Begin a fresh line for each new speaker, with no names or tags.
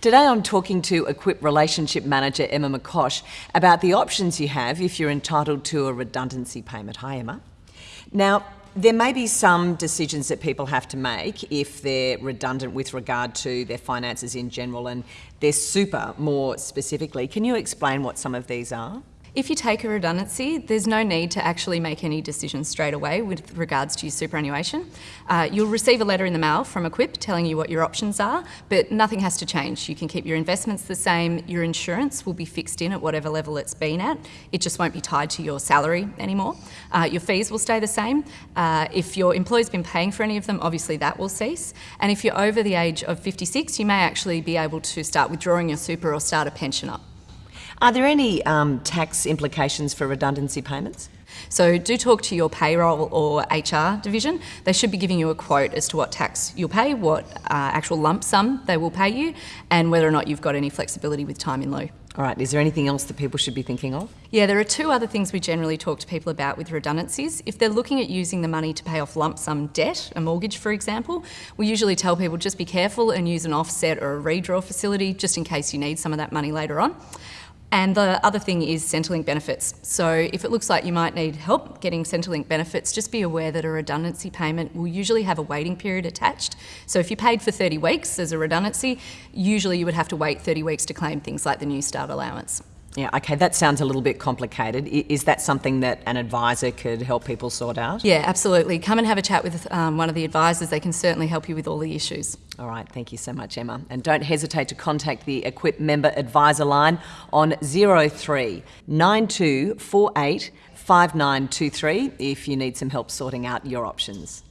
Today I'm talking to Equip Relationship Manager Emma McCosh about the options you have if you're entitled to a redundancy payment. Hi, Emma. Now, there may be some decisions that people have to make if they're redundant with regard to their finances in general and their super more specifically. Can you explain what some of these are?
If you take a redundancy, there's no need to actually make any decisions straight away with regards to your superannuation. Uh, you'll receive a letter in the mail from Equip telling you what your options are, but nothing has to change. You can keep your investments the same, your insurance will be fixed in at whatever level it's been at. It just won't be tied to your salary anymore. Uh, your fees will stay the same. Uh, if your employer's been paying for any of them, obviously that will cease. And if you're over the age of 56, you may actually be able to start withdrawing your super or start a pension up.
Are there any um, tax implications for redundancy payments?
So do talk to your payroll or HR division. They should be giving you a quote as to what tax you'll pay, what uh, actual lump sum they will pay you, and whether or not you've got any flexibility with time in lieu.
All right, is there anything else that people should be thinking of?
Yeah, there are two other things we generally talk to people about with redundancies. If they're looking at using the money to pay off lump sum debt, a mortgage for example, we usually tell people just be careful and use an offset or a redraw facility just in case you need some of that money later on. And the other thing is Centrelink benefits. So if it looks like you might need help getting Centrelink benefits, just be aware that a redundancy payment will usually have a waiting period attached. So if you paid for 30 weeks as a redundancy, usually you would have to wait 30 weeks to claim things like the Newstart allowance.
Yeah, okay, that sounds a little bit complicated. Is that something that an advisor could help people sort out?
Yeah, absolutely. Come and have a chat with um, one of the advisors. They can certainly help you with all the issues.
All right, thank you so much, Emma. And don't hesitate to contact the Equip member advisor line on 03 9248 5923 if you need some help sorting out your options.